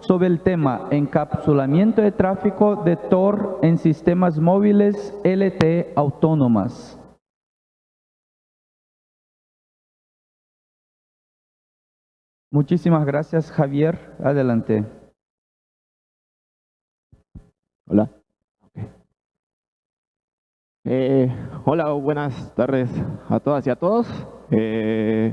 sobre el tema encapsulamiento de tráfico de Tor en sistemas móviles LTE autónomas. Muchísimas gracias, Javier. Adelante. Hola. Eh, hola, buenas tardes a todas y a todos. Eh,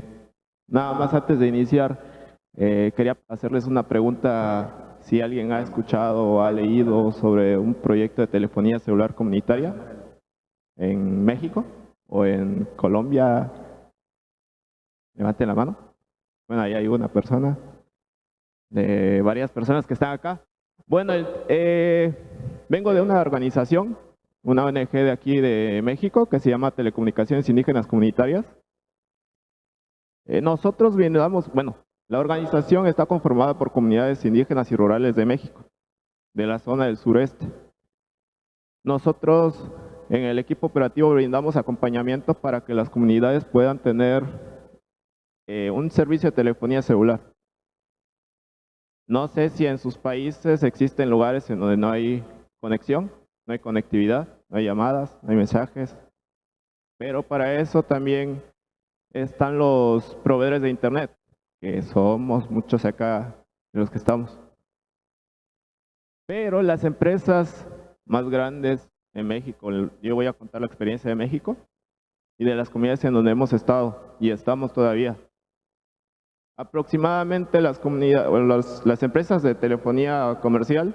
nada más antes de iniciar, eh, quería hacerles una pregunta si alguien ha escuchado o ha leído sobre un proyecto de telefonía celular comunitaria en México o en Colombia. Levanten la mano. Bueno, ahí hay una persona, de varias personas que están acá. Bueno, eh, vengo de una organización, una ONG de aquí de México que se llama Telecomunicaciones Indígenas Comunitarias. Eh, nosotros brindamos, bueno, la organización está conformada por comunidades indígenas y rurales de México, de la zona del sureste. Nosotros en el equipo operativo brindamos acompañamiento para que las comunidades puedan tener eh, un servicio de telefonía celular. No sé si en sus países existen lugares en donde no hay conexión, no hay conectividad, no hay llamadas, no hay mensajes, pero para eso también están los proveedores de internet, que somos muchos acá de los que estamos. Pero las empresas más grandes en México, yo voy a contar la experiencia de México y de las comunidades en donde hemos estado y estamos todavía. Aproximadamente las, comunidades, las empresas de telefonía comercial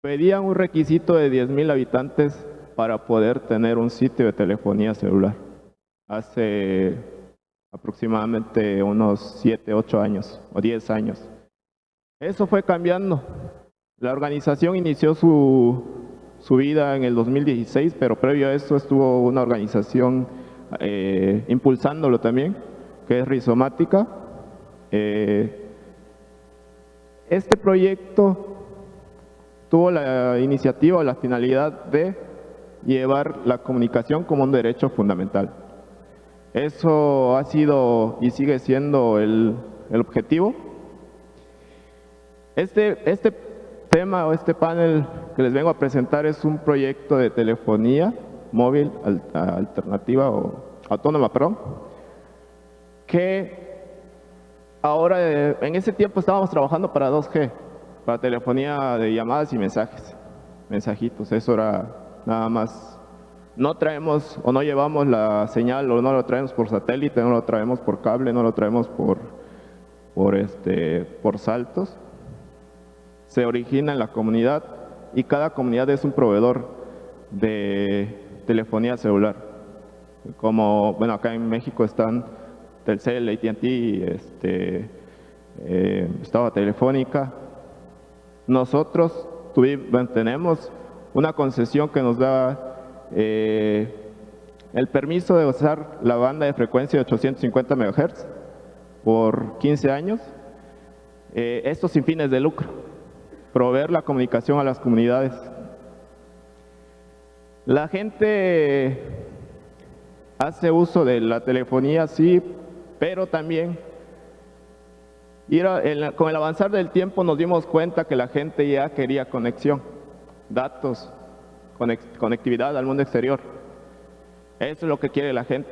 pedían un requisito de 10.000 habitantes para poder tener un sitio de telefonía celular. Hace aproximadamente unos 7, 8 años o 10 años. Eso fue cambiando. La organización inició su, su vida en el 2016, pero previo a eso estuvo una organización eh, impulsándolo también que es rizomática. Eh, este proyecto tuvo la iniciativa o la finalidad de llevar la comunicación como un derecho fundamental. Eso ha sido y sigue siendo el, objetivo. Este, este tema o este panel que les vengo a presentar es un proyecto de telefonía móvil alternativa o autónoma, perdón, que ahora, eh, en ese tiempo estábamos trabajando para 2G, para telefonía de llamadas y mensajes, mensajitos, eso era nada más. No traemos o no llevamos la señal o no lo traemos por satélite, no lo traemos por cable, no lo traemos por, por, este, por saltos. Se origina en la comunidad y cada comunidad es un proveedor de telefonía celular. Como, bueno, acá en México están Telcel, AT&T, este, eh, Estaba Telefónica. Nosotros tuvimos, tenemos una concesión que nos da eh, el permiso de usar la banda de frecuencia de 850 MHz por 15 años. Eh, esto sin fines de lucro, proveer la comunicación a las comunidades. La gente hace uso de la telefonía, sí, pero también con el avanzar del tiempo nos dimos cuenta que la gente ya quería conexión, datos, conectividad al mundo exterior. Eso es lo que quiere la gente.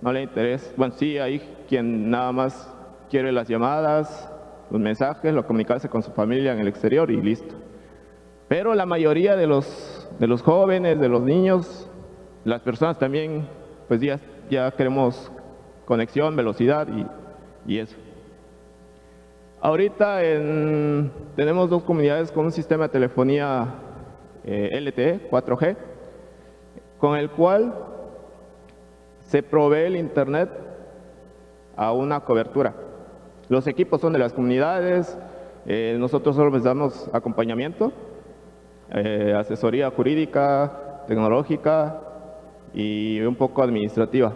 No le interesa. Bueno, sí, hay quien nada más quiere las llamadas, los mensajes, lo comunicarse con su familia en el exterior y listo. Pero la mayoría de los, de los jóvenes, de los niños, las personas también, pues ya, ya queremos conexión, velocidad y, eso. Ahorita tenemos dos comunidades con un sistema de telefonía eh, LTE 4G, con el cual se provee el Internet a una cobertura. Los equipos son de las comunidades, eh, nosotros solo les damos acompañamiento, eh, asesoría jurídica, tecnológica y un poco administrativa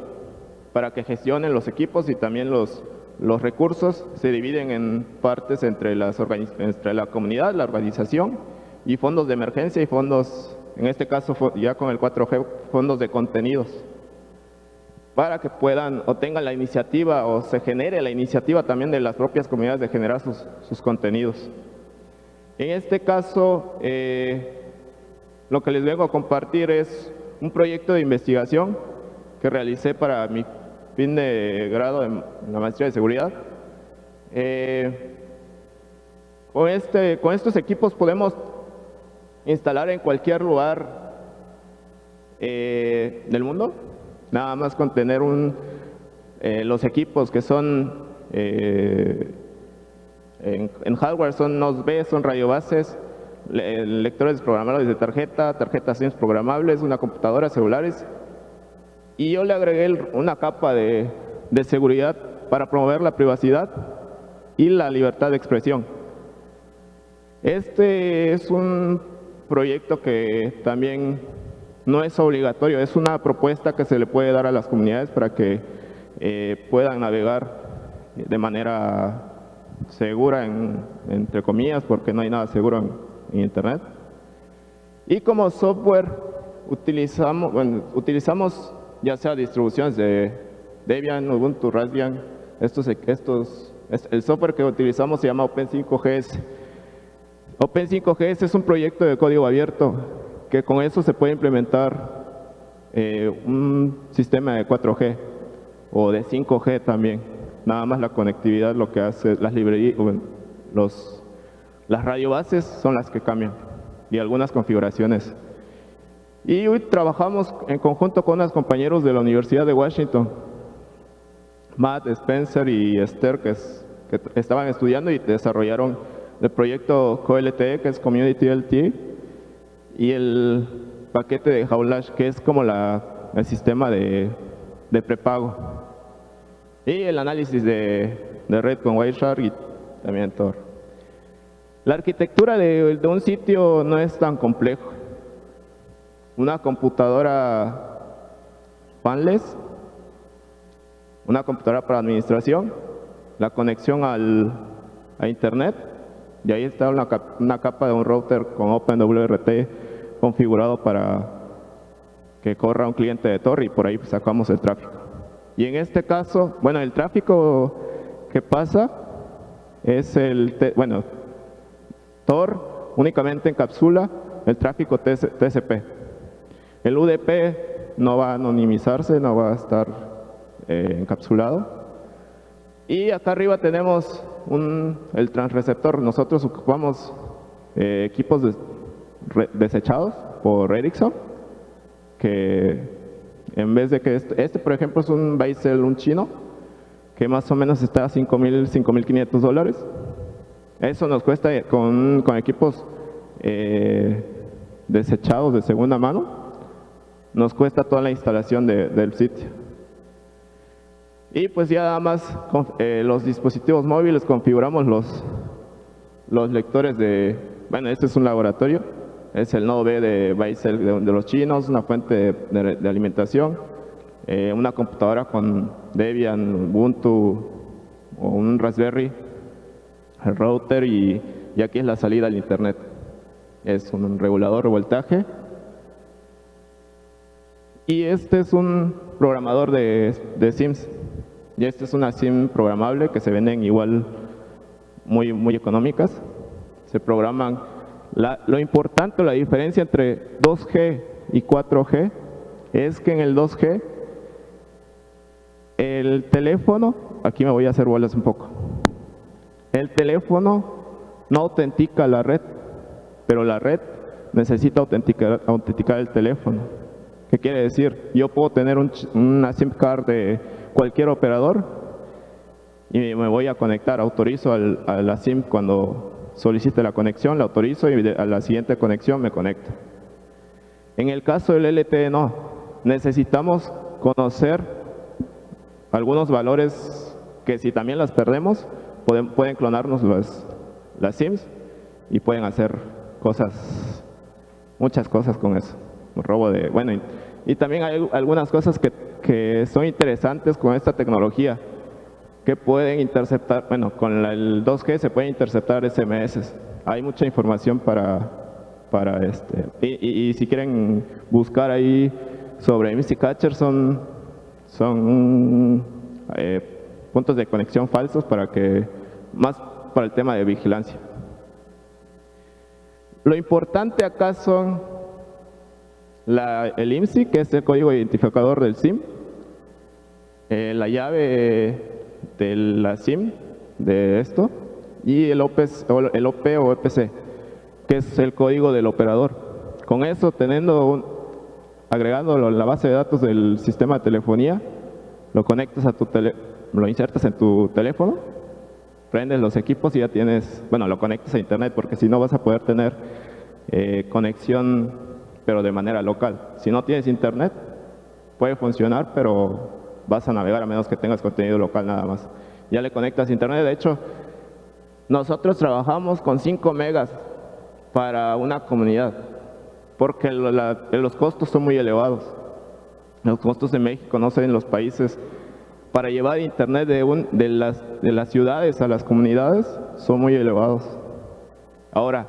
para que gestionen los equipos y también los, los recursos se dividen en partes entre, las entre la comunidad, la organización y fondos de emergencia y fondos, en este caso ya con el 4G, fondos de contenidos. para que puedan o tengan la iniciativa o se genere la iniciativa también de las propias comunidades de generar sus, contenidos. En este caso, eh, lo que les vengo a compartir es un proyecto de investigación que realicé para mi fin de grado en la maestría de seguridad. Eh, con, este, con estos equipos podemos instalar en cualquier lugar eh, del mundo, nada más con tener un, eh, los equipos que son en, hardware son NOS-B, son radiobases, lectores programables de tarjeta, tarjetas SIMS programables, una computadora, celulares y yo le agregué una capa de, seguridad para promover la privacidad y la libertad de expresión. Este es un proyecto que también no es obligatorio, es una propuesta que se le puede dar a las comunidades para que eh, puedan navegar de manera segura, entre comillas, porque no hay nada seguro en, Internet. Y como software utilizamos, utilizamos ya sea distribuciones de Debian, Ubuntu, Raspbian, estos, estos, el software que utilizamos se llama Open5GS. Open5GS es un proyecto de código abierto que con eso se puede implementar eh, un sistema de 4G o de 5G también. Nada más la conectividad lo que hace, las librerías, las radiobases son las que cambian y algunas configuraciones. Y hoy trabajamos en conjunto con unos compañeros de la Universidad de Washington, Matt, Spencer y Esther, que, estaban estudiando y desarrollaron el proyecto CoLTE, que es Community LTE, y el paquete de Haulash, que es como la, el sistema de, prepago. Y el análisis de, red con Wireshark y también Tor. La arquitectura de un sitio no es tan complejo una computadora fanless, una computadora para administración, la conexión al, a internet y ahí está una, capa de un router con OpenWRT configurado para que corra un cliente de Tor y por ahí sacamos el tráfico. Y en este caso, bueno, el tráfico que pasa es el, bueno, Tor únicamente encapsula el tráfico TCP. El UDP no va a anonimizarse, no va a estar eh, encapsulado. Y acá arriba tenemos el transreceptor. Nosotros ocupamos eh, equipos desechados por Ericsson, que en vez de que este, este por ejemplo es un Baisel, un chino, que más o menos está a 5.000, 5.500 dólares. Eso nos cuesta con, equipos eh, desechados de segunda mano, nos cuesta toda la instalación del sitio. Y pues ya nada más eh, los dispositivos móviles configuramos los, los lectores de, bueno, este es un laboratorio, es el nodo B de Baisel de, los chinos, una fuente de, alimentación, eh, una computadora con Debian, Ubuntu o un Raspberry, el router y, y aquí es la salida al internet. Es un regulador de voltaje y este es un programador de, Sims. Y este es una Sim programable que se venden igual muy, muy económicas. Se programan. lo importante, la diferencia entre 2G y 4G es que en el 2G el teléfono, aquí me voy a hacer bolas un poco, el teléfono no autentica la red, pero la red necesita autenticar, autenticar el teléfono. ¿Qué quiere decir? Yo puedo tener una SIM card de cualquier operador y me voy a conectar, autorizo a la SIM cuando solicite la conexión, la autorizo y a la siguiente conexión me conecto. En el caso del LTE no, necesitamos conocer algunos valores que si también las perdemos, pueden, clonarnos las, las SIMs y pueden hacer cosas, muchas cosas con eso robo de, bueno, y, también hay algunas cosas que, que, son interesantes con esta tecnología, que pueden interceptar, bueno, con el 2G se pueden interceptar SMS. Hay mucha información para, para este, y, y, si quieren buscar ahí sobre MC Catcher son Son eh, puntos de conexión falsos para que, más para el tema de vigilancia. Lo importante acá son el IMSI, que es el código identificador del SIM, eh, la llave de la SIM de esto y el, OP, el OP o EPC, que es el código del operador. Con eso, teniendo un, agregándolo la base de datos del sistema de telefonía, lo conectas a tu tele, lo insertas en tu teléfono, prendes los equipos y ya tienes, bueno, lo conectas a internet porque si no vas a poder tener eh, conexión pero de manera local. Si no tienes internet, puede funcionar, pero vas a navegar a menos que tengas contenido local nada más. Ya le conectas internet, de hecho, nosotros trabajamos con 5 megas para una comunidad, porque los costos son muy elevados. Los costos de México, no sé, en los países, para llevar internet de, de, las, de las ciudades a las comunidades son muy elevados. Ahora,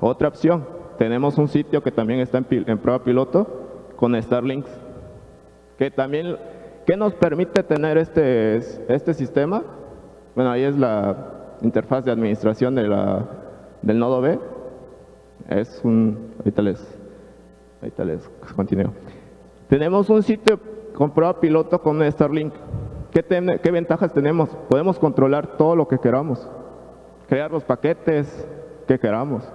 otra opción, tenemos un sitio que también está en, prueba piloto con Starlinks, que también, ¿qué nos permite tener este, este sistema? Bueno, ahí es la interfaz de administración de la, del nodo B. Es un, ahorita les, ahorita les continúo. Tenemos un sitio con prueba piloto con Starlink. ¿Qué, ¿Qué ventajas tenemos? Podemos controlar todo lo que queramos, crear los paquetes que queramos.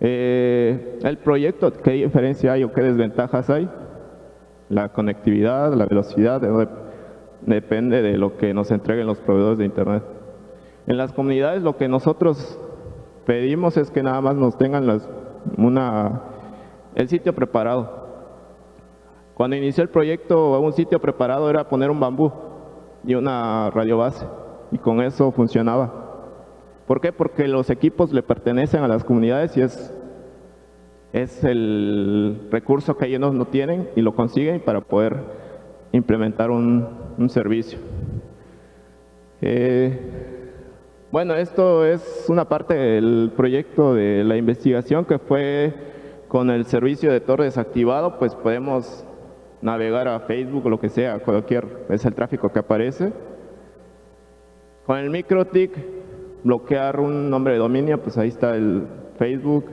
Eh, el proyecto, ¿qué diferencia hay o qué desventajas hay? La conectividad, la velocidad, depende de lo que nos entreguen los proveedores de Internet. En las comunidades lo que nosotros pedimos es que nada más nos tengan el sitio preparado. Cuando inició el proyecto, un sitio preparado era poner un bambú y una radio base y con eso funcionaba. ¿Por qué? Porque los equipos le pertenecen a las comunidades y es, es el recurso que ellos no tienen y lo consiguen para poder implementar un, servicio. Eh, bueno, esto es una parte del proyecto de la investigación que fue con el servicio de torre desactivado, pues podemos navegar a Facebook o lo que sea, cualquier, es el tráfico que aparece. Con el MikroTik bloquear un nombre de dominio, pues ahí está el Facebook.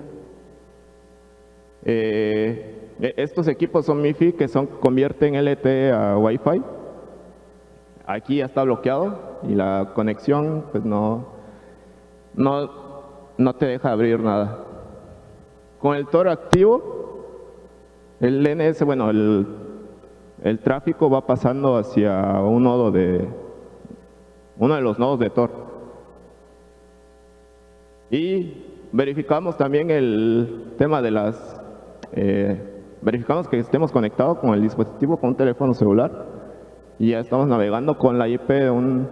Eh, e, estos equipos son MIFI que son convierten LTE a Wi-Fi. Aquí ya está bloqueado y la conexión pues no, no, no te deja abrir nada. Con el Tor activo, el NS, bueno, el, el tráfico va pasando hacia un nodo de, uno de los nodos de Tor. Y verificamos también el tema de las... Eh, verificamos que estemos conectados con el dispositivo, con un teléfono celular y ya estamos navegando con la IP de un,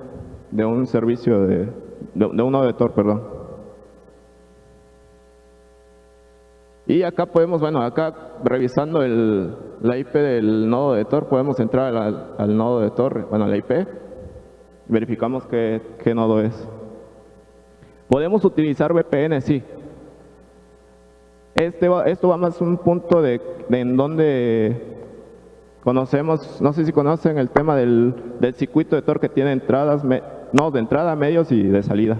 de un servicio de, de, un de Tor, perdón. Y acá podemos, bueno, acá revisando el, la IP del nodo de Tor, podemos entrar al, nodo de Tor, bueno, la IP, verificamos qué, qué nodo es. Podemos utilizar VPN, sí. Este esto va más un punto de, en donde conocemos, no sé si conocen el tema del, circuito de Tor que tiene entradas, no, de entrada, medios y de salida,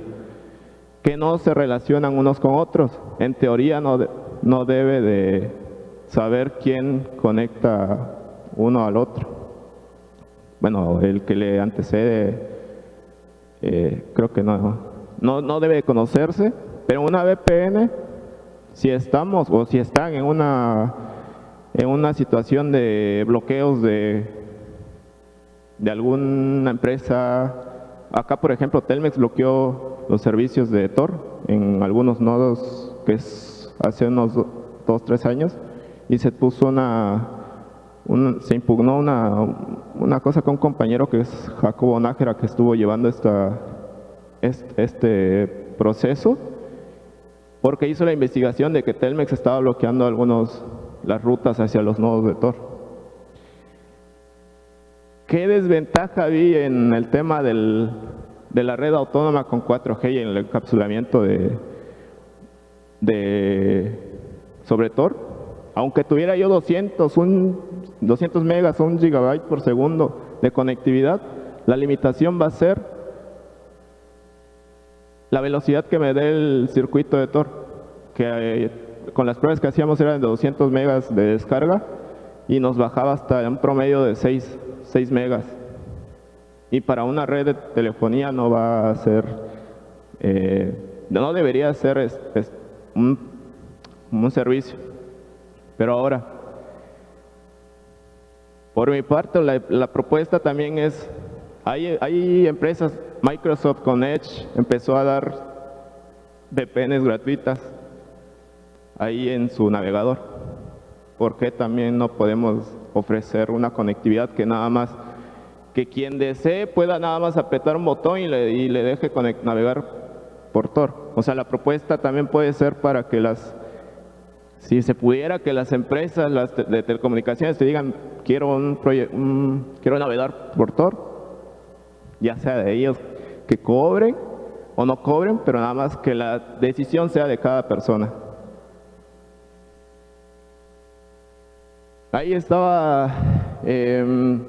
que no se relacionan unos con otros. En teoría no, no debe de saber quién conecta uno al otro. Bueno, el que le antecede, eh, creo que no, no, no debe conocerse, pero una VPN, si estamos o si están en una, en una situación de bloqueos de, de alguna empresa, acá por ejemplo Telmex bloqueó los servicios de Tor en algunos nodos que es hace unos dos, tres años y se puso una, se impugnó una, una cosa con un compañero que es Jacobo Nájera que estuvo llevando esta, este proceso porque hizo la investigación de que Telmex estaba bloqueando algunos las rutas hacia los nodos de Tor. ¿Qué desventaja vi en el tema del, de la red autónoma con 4G y en el encapsulamiento de, de sobre Tor? Aunque tuviera yo 200, un, 200 megas o un gigabyte por segundo de conectividad, la limitación va a ser la velocidad que me dé el circuito de Tor, que eh, con las pruebas que hacíamos eran de 200 megas de descarga y nos bajaba hasta un promedio de 6, 6 megas. Y para una red de telefonía no va a ser, eh, no debería ser un, servicio. Pero ahora, por mi parte, la propuesta también es, hay, hay empresas Microsoft con Edge empezó a dar VPNs gratuitas ahí en su navegador. ¿Por qué también no podemos ofrecer una conectividad que nada más, que quien desee pueda nada más apretar un botón y le, deje navegar por Tor? O sea, la propuesta también puede ser para que las, si se pudiera que las empresas las de telecomunicaciones te digan, quiero, un, quiero navegar por Tor, ya sea de ellos que cobren o no cobren, pero nada más que la decisión sea de cada persona. Ahí estaba, em,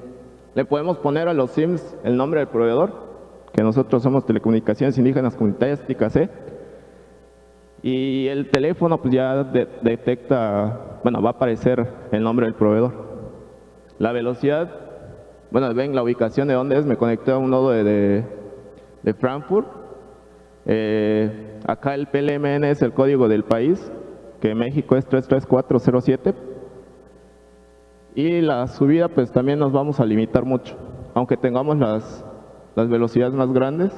le podemos poner a los SIMs el nombre del proveedor, que nosotros somos Telecomunicaciones Indígenas Comunitarias TICAC, y el teléfono pues ya detecta, bueno, va a aparecer el nombre del proveedor. La velocidad, bueno, ven la ubicación de dónde es, me conecté a un nodo de Frankfurt. Eh, acá el PLMN es el código del país, que México es 33407. Y la subida pues también nos vamos a limitar mucho, aunque tengamos las, las velocidades más grandes.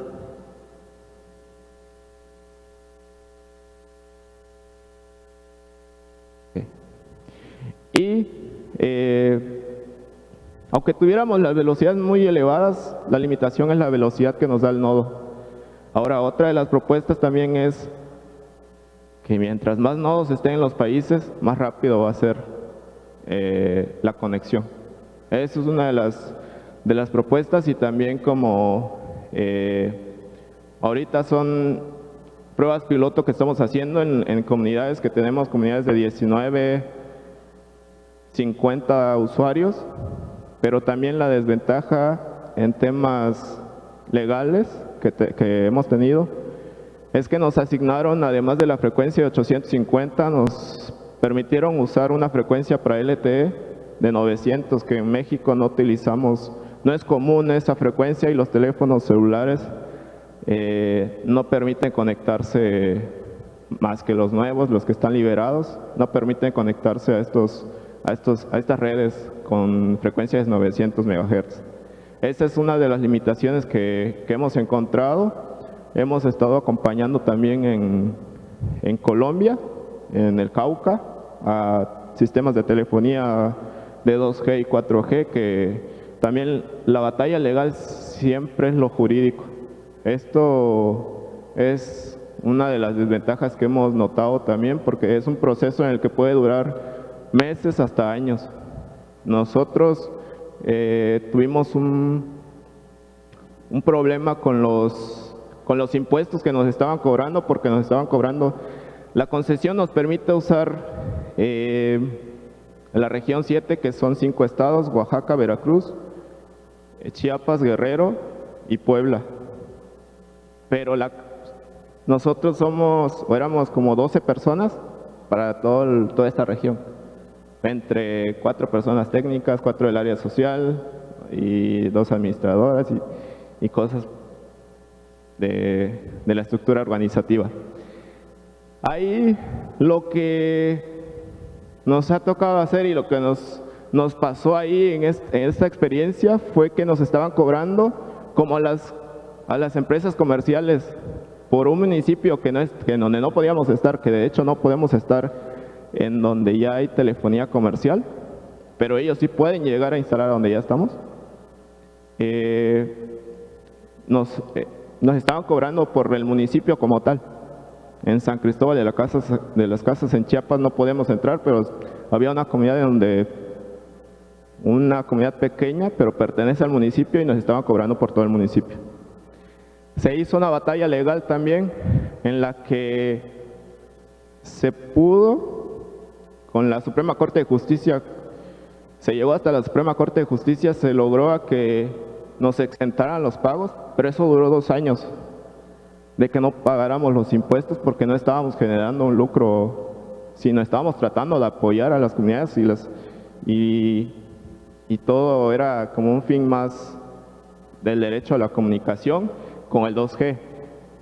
Y eh, aunque tuviéramos las velocidades muy elevadas, la limitación es la velocidad que nos da el nodo. Ahora, otra de las propuestas también es que mientras más nodos estén en los países, más rápido va a ser eh, la conexión. Esa es una de las, de las propuestas y también como eh, ahorita son pruebas piloto que estamos haciendo en, en comunidades que tenemos, comunidades de 19, 50 usuarios, pero también la desventaja en temas legales que, hemos tenido es que nos asignaron, además de la frecuencia de 850, nos permitieron usar una frecuencia para LTE de 900, que en México no utilizamos, no es común esa frecuencia y los teléfonos celulares eh, no permiten conectarse más que los nuevos, los que están liberados, no permiten conectarse a estos a, estos, a estas redes con frecuencias de 900 MHz. Esa es una de las limitaciones que, hemos encontrado. Hemos estado acompañando también en, en Colombia, en el Cauca, a sistemas de telefonía de 2G y 4G, que también la batalla legal siempre es lo jurídico. Esto es una de las desventajas que hemos notado también, porque es un proceso en el que puede durar meses hasta años. Nosotros eh, tuvimos un, problema con los, con los impuestos que nos estaban cobrando porque nos estaban cobrando. La concesión nos permite usar eh, la región 7, que son cinco estados, Oaxaca, Veracruz, Chiapas, Guerrero y Puebla. Pero la, nosotros somos, o éramos como 12 personas para todo toda esta región entre cuatro personas técnicas, cuatro del área social y dos administradoras y, cosas de, la estructura organizativa. Ahí lo que nos ha tocado hacer y lo que nos, nos pasó ahí en, esta experiencia fue que nos estaban cobrando como a las, a las empresas comerciales por un municipio que no es, que donde no podíamos estar, que de hecho no podemos estar en donde ya hay telefonía comercial, pero ellos sí pueden llegar a instalar donde ya estamos. Eh, nos, eh, nos estaban cobrando por el municipio como tal. En San Cristóbal de, la de las Casas en Chiapas no podemos entrar, pero había una comunidad donde una comunidad pequeña, pero pertenece al municipio y nos estaban cobrando por todo el municipio. Se hizo una batalla legal también en la que se pudo con la Suprema Corte de Justicia, se llegó hasta la Suprema Corte de Justicia, se logró a que nos exentaran los pagos, pero eso duró dos años de que no pagáramos los impuestos porque no estábamos generando un lucro, sino estábamos tratando de apoyar a las comunidades y, las, y, y todo era como un fin más del derecho a la comunicación con el 2G.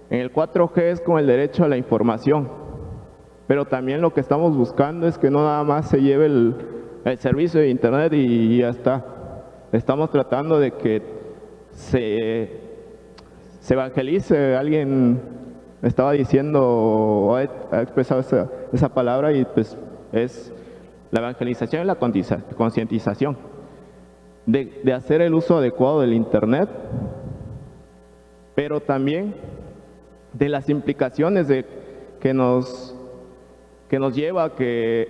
En el 4G es con el derecho a la información, pero también lo que estamos buscando es que no nada más se lleve el, el servicio de internet y ya está. Estamos tratando de que se se evangelice. Alguien estaba diciendo, o ha expresado esa, esa palabra y pues es la evangelización y la concientización de, de, hacer el uso adecuado del Internet, pero también de las implicaciones de, que, nos, que nos lleva a que,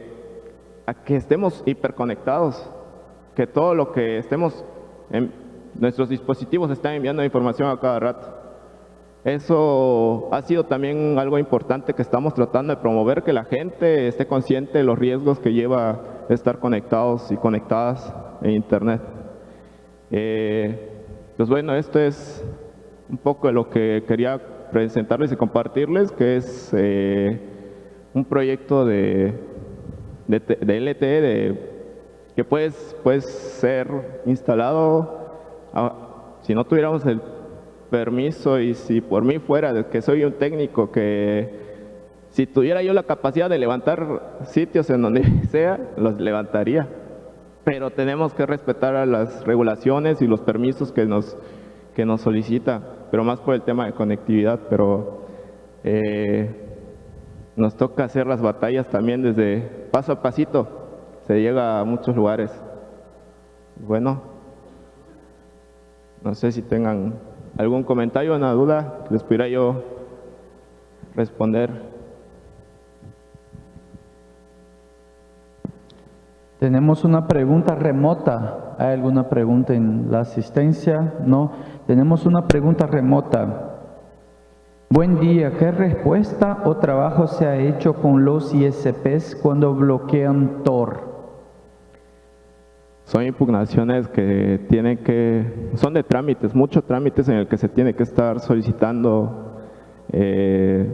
estemos hiperconectados, que todo lo que estemos, en, nuestros dispositivos están enviando información a cada rato. Eso ha sido también algo importante que estamos tratando de promover, que la gente esté consciente de los riesgos que lleva estar conectados y conectadas en Internet. Eh, pues bueno, esto es un poco de lo que quería presentarles y compartirles, que es eh, un proyecto de, de, LTE de, que puede, puede ser instalado, a, si no tuviéramos el permiso y si por mí fuera que soy un técnico que si tuviera yo la capacidad de levantar sitios en donde sea, los levantaría. Pero tenemos que respetar las regulaciones y los permisos que nos, que nos solicita, pero más por el tema de conectividad, pero eh, nos toca hacer las batallas también desde paso a pasito, se llega a muchos lugares. Bueno, no sé si tengan ¿Algún comentario, una duda les pudiera yo responder? Tenemos una pregunta remota. ¿Hay alguna pregunta en la asistencia? No. Tenemos una pregunta remota. Buen día. ¿Qué respuesta o trabajo se ha hecho con los ISPs cuando bloquean Tor? son impugnaciones que tienen que, son de trámites, muchos trámites en el que se tiene que estar solicitando, eh,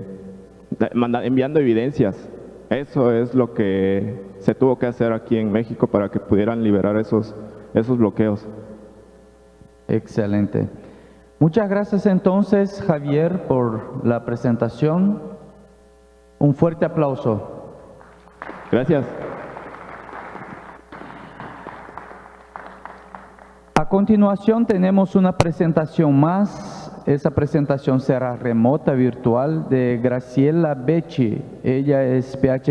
enviando evidencias. Eso es lo que se tuvo que hacer aquí en México para que pudieran liberar esos, esos bloqueos. Excelente. Muchas gracias entonces, Javier, por la presentación. Un fuerte aplauso. Gracias. A continuación tenemos una presentación más. Esa presentación será remota, virtual, de Graciela Becci. Ella es PhD